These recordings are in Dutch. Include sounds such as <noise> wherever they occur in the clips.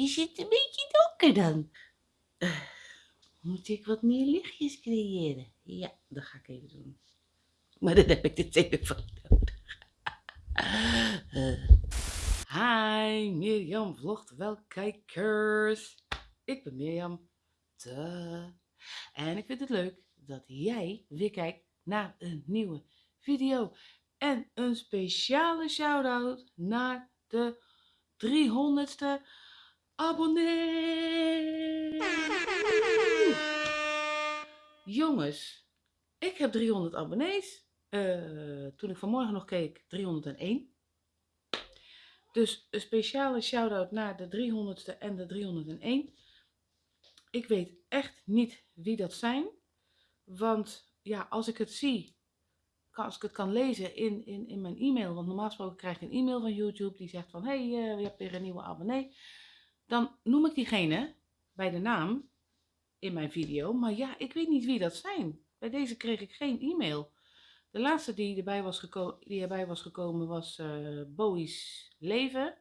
Is het een beetje donker dan? <sighs> Moet ik wat meer lichtjes creëren? Ja, dat ga ik even doen. Maar dan heb ik de telefoon nodig. <laughs> Eh. Hi, Mirjam vlogt wel kijkers. Ik ben Mirjam. Duh. En ik vind het leuk dat jij weer kijkt naar een nieuwe video. En een speciale shout-out naar de 300ste abonnee. Jongens, ik heb 300 abonnees. Uh, toen ik vanmorgen nog keek, 301. Dus een speciale shout-out naar de 300ste en de 301. Ik weet echt niet wie dat zijn. Want ja, als ik het zie, als ik het kan lezen in, in, in mijn e-mail, want normaal gesproken krijg ik een e-mail van YouTube die zegt van, hé, hey, uh, je hebt weer een nieuwe abonnee. Dan noem ik diegene bij de naam in mijn video, maar ja, ik weet niet wie dat zijn. Bij deze kreeg ik geen e-mail. De laatste die erbij was, geko die erbij was gekomen was uh, Leven.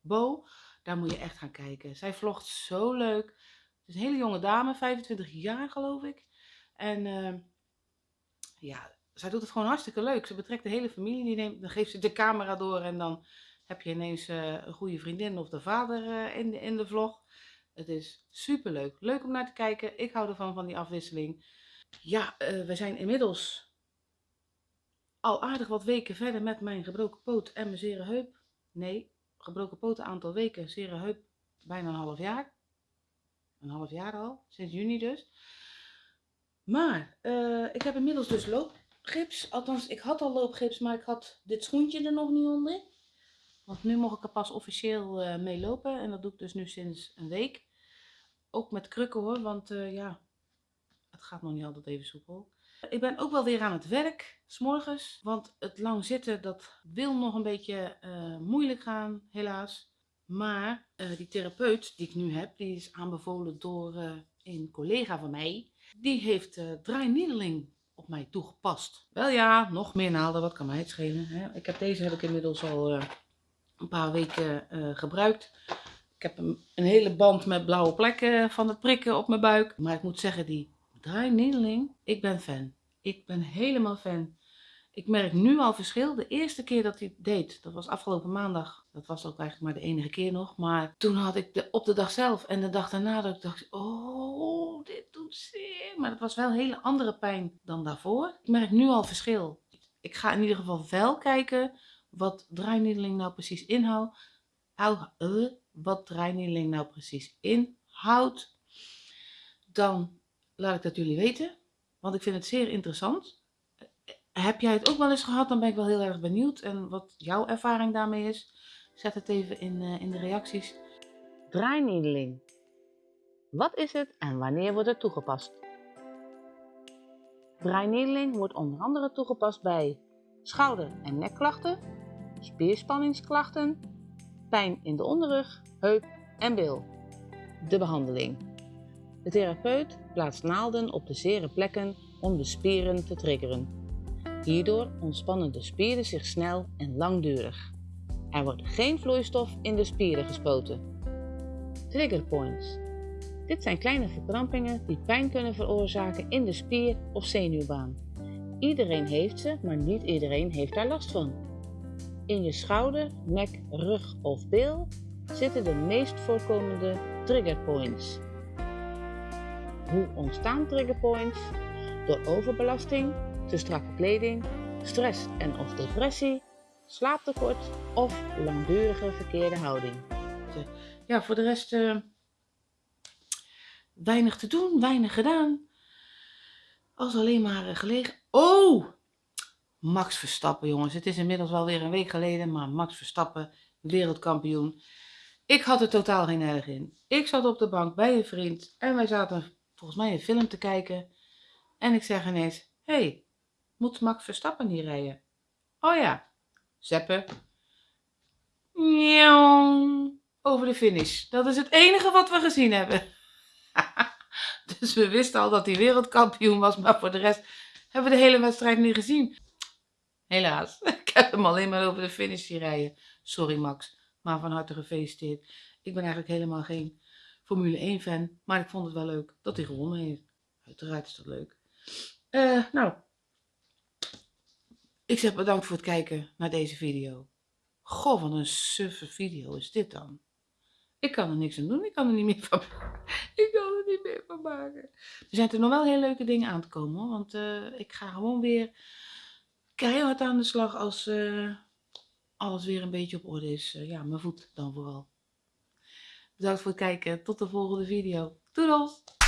Bo, daar moet je echt gaan kijken. Zij vlogt zo leuk. Het is een hele jonge dame, 25 jaar geloof ik. En uh, ja, zij doet het gewoon hartstikke leuk. Ze betrekt de hele familie, die neemt, dan geeft ze de camera door en dan heb je ineens uh, een goede vriendin of de vader uh, in, de, in de vlog. Het is super leuk. Leuk om naar te kijken. Ik hou ervan, van die afwisseling. Ja, uh, we zijn inmiddels al aardig wat weken verder met mijn gebroken poot en mijn zere heup. Nee, gebroken poot een aantal weken, zere heup bijna een half jaar. Een half jaar al, sinds juni dus. Maar ik heb inmiddels dus loop gips. Althans, ik had al loopgips, maar ik had dit schoentje er nog niet onder. Want nu mocht ik er pas officieel uh, mee lopen. En dat doe ik dus nu sinds een week. Ook met krukken hoor, want uh, ja, het gaat nog niet altijd even soepel. Ik ben ook wel weer aan het werk, s'morgens. Want het lang zitten, dat wil nog een beetje uh, moeilijk gaan, helaas. Maar die therapeut die ik nu heb, die is aanbevolen door een collega van mij. Die heeft uh, draainiedeling op mij toegepast. Wel ja, nog meer naalden, wat kan mij het schelen. Hè? Ik heb deze heb ik inmiddels al paar weken uh, gebruikt. Ik heb een, een, hele band met blauwe plekken van het prikken op mijn buik. Maar ik moet zeggen, die draainedeling, ik ben fan. Ik ben helemaal fan. Ik merk nu al verschil. De eerste keer dat hij deed, dat was afgelopen maandag. Dat was ook eigenlijk maar de enige keer nog. Maar toen had ik de, op de dag zelf en de dag daarna dat ik dacht, oh, dit doet zeer. Maar dat was wel een hele andere pijn dan daarvoor. Ik merk nu al verschil. Ik ga in ieder geval wel kijken wat draainiedeling nou precies inhoudt. Uh, wat draainiedeling nou precies inhoudt. Dan laat ik dat jullie weten. Want ik vind het zeer interessant. Heb jij het ook wel eens gehad? Dan ben ik wel heel erg benieuwd. En wat jouw ervaring daarmee is. Zet het even in, uh, in de reacties. Draainiedeling. Wat is het en wanneer wordt het toegepast? Draainiedeling wordt onder andere toegepast bij schouder- en nekklachten, spierspanningsklachten, pijn in de onderrug, heup en bil. De behandeling. De therapeut plaatst naalden op de zere plekken om de spieren te triggeren. Hierdoor ontspannen de spieren zich snel en langdurig. Er wordt geen vloeistof in de spieren gespoten. Trigger points. Dit zijn kleine verkrampingen die pijn kunnen veroorzaken in de spier of zenuwbaan. Iedereen heeft ze, maar niet iedereen heeft daar last van. In je schouder, nek, rug of bil zitten de meest voorkomende trigger points. Hoe ontstaan trigger points? Door overbelasting, te strakke kleding, stress en of depressie, slaaptekort of langdurige verkeerde houding. Ja, voor de rest uh, weinig te doen, weinig gedaan. Als alleen maar uh, gelegen. Oh! Max Verstappen, jongens. Het is inmiddels wel weer een week geleden, maar Max Verstappen, wereldkampioen. Ik had er totaal geen erg in. Ik zat op de bank bij een vriend en wij zaten volgens mij een film te kijken. En ik zeg ineens, hé, hey, moet Max Verstappen hier rijden? Oh ja, zeppen. Over de finish. Dat is het enige wat we gezien hebben. <laughs> dus we wisten al dat hij wereldkampioen was, maar voor de rest hebben we de hele wedstrijd niet gezien. Helaas, <laughs> ik heb hem alleen maar over de finish rijden. Sorry Max, Maar van harte gefeliciteerd. Ik ben eigenlijk helemaal geen Formule 1 fan. Maar ik vond het wel leuk dat hij gewonnen heeft. Uiteraard is dat leuk. Eh, nou, ik zeg bedankt voor het kijken naar deze video. Goh, wat een suffe video is dit dan. Ik kan er niks aan doen. Ik kan er niet meer van <laughs> Ik kan er niet meer van maken. Er zijn er nog wel heel leuke dingen aan te komen. Want eh, ik ga gewoon weer keihard aan de slag als eh, alles weer een beetje op orde is. Eh, ja, mijn voet dan vooral. Bedankt voor het kijken. Tot de volgende video. Doedels!